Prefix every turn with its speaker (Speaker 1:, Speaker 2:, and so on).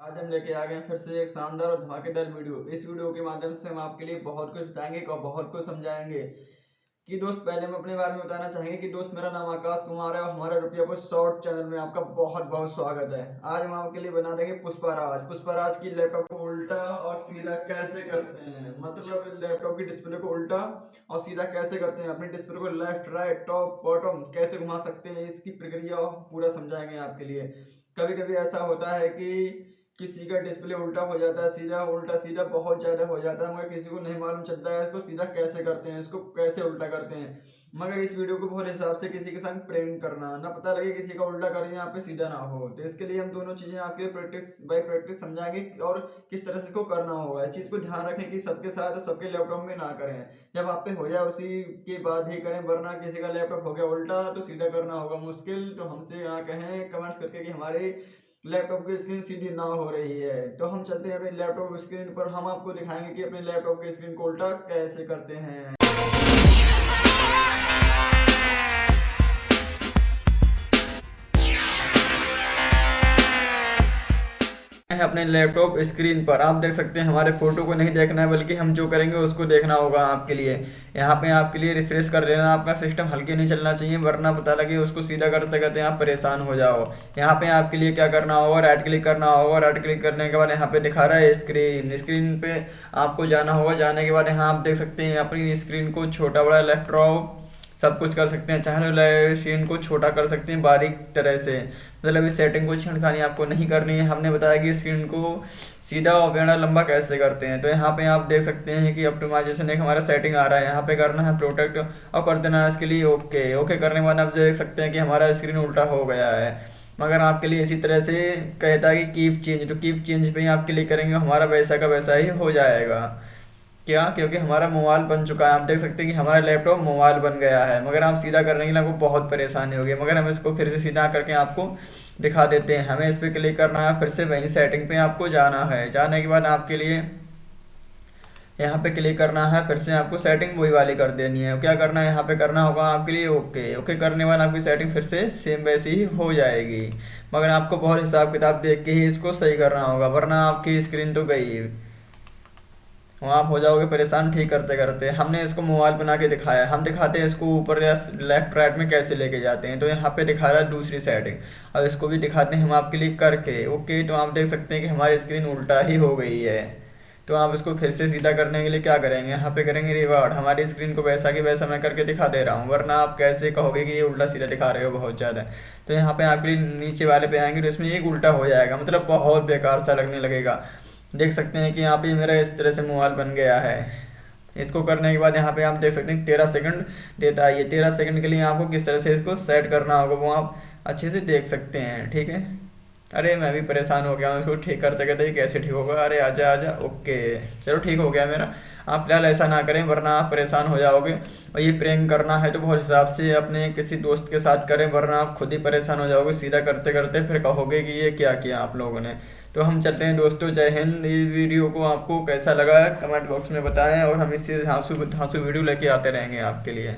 Speaker 1: आज हम लेके आ गए हैं फिर से एक शानदार और धमाकेदार वीडियो। इस वीडियो के माध्यम से हम आपके लिए बहुत कुछ बताएँगे और बहुत कुछ समझाएँगे। कि दोस्त, पहले हम अपने बारे में बताना चाहेंगे कि दोस्त, मेरा नाम आकाश कुमार है और हमारे रुपया को शॉर्ट चैनल में आपका बहुत बहुत स्वागत है। आज हम आपके लिए बना देंगे पुष्पाराज पुष्पाराज की लैपटॉप को उल्टा और सीधा कैसे करते हैं? मतलब लैपटॉप की डिस्प्ले को उल्टा और सीधा कैसे करते हैं? अपने डिस्प्ले को लेफ़्ट, राइट, टॉप, बॉटम कैसे घुमा सकते हैं? इसकी प्रक्रिया पूरा समझाएँगे आपके लिए। कभी कभी ऐसा होता है कि किसी का डिस्प्ले उल्टा हो जाता है, सीधा उल्टा, सीधा बहुत ज़्यादा हो जाता है, मगर किसी को नहीं मालूम चलता है, इसको सीधा कैसे करते हैं, इसको कैसे उल्टा करते हैं। मगर इस वीडियो को बहुत हिसाब से किसी के साथ प्रेम करना, ना पता लगे किसी का उल्टा करें यहाँ पे सीधा ना हो। तो इसके लिए हम दोनों चीज़ें आपके प्रैक्टिस बाई प्रैक्टिस समझाएँगे और किस तरह से इसको करना होगा। इस चीज़ को ध्यान रखें कि सबके साथ सबके लैपटॉप में ना करें। जब आप पे हो जाए उसी के बाद ही करें, वरना किसी का लैपटॉप हो गया उल्टा तो सीधा करना होगा मुश्किल। तो हमसे ना कहें कमेंट्स करके कि हमारे लैपटॉप की स्क्रीन सीधी ना हो रही है। तो हम चलते हैं अपने लैपटॉप स्क्रीन पर। हम आपको दिखाएँगे कि अपने लैपटॉप की स्क्रीन को उल्टा कैसे करते हैं। हैं अपने लैपटॉप स्क्रीन पर। आप देख सकते हैं, हमारे फ़ोटो को नहीं देखना है, बल्कि हम जो करेंगे उसको देखना होगा आपके लिए। यहाँ पे आपके लिए रिफ्रेश कर लेना, आपका सिस्टम हल्के नहीं चलना चाहिए, वरना पता लगे उसको सीधा करते करते आप परेशान हो जाओ। यहाँ पे आपके लिए क्या करना होगा राइट क्लिक करना होगा। राइट क्लिक करने के बाद यहाँ पे दिखा रहा है स्क्रीन स्क्रीन पे आपको जाना होगा। जाने के बाद यहाँ आप देख सकते हैं, अपनी स्क्रीन को छोटा बड़ा लैपटॉप सब कुछ कर सकते हैं, चाहे सीन को छोटा कर सकते हैं बारीक तरह से। मतलब इस सेटिंग को छिड़खानी आपको नहीं करनी है। हमने बताया कि स्क्रीन को सीधा और बेड़ा लंबा कैसे करते हैं। तो यहाँ पे आप देख सकते हैं कि ऑप्टिमाइजेशन एक हमारा सेटिंग आ रहा है। यहाँ पे करना है प्रोटेक्ट और कर देना है इसके लिए ओके ओके करने के बाद आप देख सकते हैं कि हमारा स्क्रीन उल्टा हो गया है। मगर आपके लिए इसी तरह से कहता है कि कीप चेंज तो कीप चेंज पे ही आपके लिए करेंगे, हमारा वैसा का वैसा ही हो जाएगा। क्या, क्योंकि हमारा मोबाइल बन चुका है। आप देख सकते हैं कि हमारा लैपटॉप मोबाइल बन गया है। मगर आप सीधा करने के लिए आपको बहुत परेशानी होगी। मगर हम इसको फिर से सीधा करके आपको दिखा देते हैं। हमें इस पर क्लिक करना है, फिर से वही सेटिंग पे आपको जाना है। जाने के बाद आपके लिए यहाँ पे क्लिक करना है, फिर से आपको सेटिंग वही वाली कर देनी है। क्या करना है? यहाँ पे करना होगा आपके लिए ओके ओके करने बाद आपकी सेटिंग फिर से सेम वैसी ही हो जाएगी। मगर आपको बहुत हिसाब किताब देख के ही इसको सही करना होगा, वरना आपकी स्क्रीन तो गई। वहाँ आप हो जाओगे परेशान ठीक करते करते। हमने इसको मोबाइल बना के दिखाया। हम दिखाते हैं इसको ऊपर या लेफ़्ट, राइट में कैसे लेके जाते हैं। तो यहाँ पे दिखा रहा है दूसरी सेटिंग अब इसको भी दिखाते हैं हम आप क्लिक करके। ओके तो आप देख सकते हैं कि हमारी स्क्रीन उल्टा ही हो गई है। तो आप इसको फिर से सीधा करने के लिए क्या करेंगे? यहाँ पे करेंगे रिवार्ड हमारी स्क्रीन को वैसा कि वैसा मैं करके दिखा दे रहा हूँ, वरना आप कैसे कहोगे कि ये उल्टा सीधा दिखा रहे हो बहुत ज़्यादा। तो यहाँ पे आपके नीचे वाले पे आएँगे तो इसमें एक उल्टा हो जाएगा। मतलब बहुत बेकार सा लगने लगेगा। देख सकते हैं कि यहाँ पे मेरा इस तरह से मोबाइल बन गया है। इसको करने के बाद यहाँ पे आप देख सकते हैं तेरह सेकंड देता है। ये तेरह सेकंड के लिए आपको किस तरह से इसको सेट करना होगा वो आप अच्छे से देख सकते हैं, ठीक है? अरे मैं भी परेशान हो गया हूँ इसको ठीक करते कहते ये कैसे ठीक होगा? अरे आजा आजा, ओके। चलो ठीक हो गया मेरा। आप फ़िलहाल ऐसा ना करें, वरना आप परेशान हो जाओगे। और ये प्रेम करना है तो बहुत हिसाब से अपने किसी दोस्त के साथ करें, वरना आप खुद ही परेशान हो जाओगे। सीधा करते करते फिर कहोगे कि ये क्या किया आप लोगों ने। तो हम चलते हैं दोस्तों, जय हिंद। इस वीडियो को आपको कैसा लगा, कमेंट बॉक्स में बताएँ और हम इससे हाँसू हाँसू वीडियो लेके आते रहेंगे आपके लिए।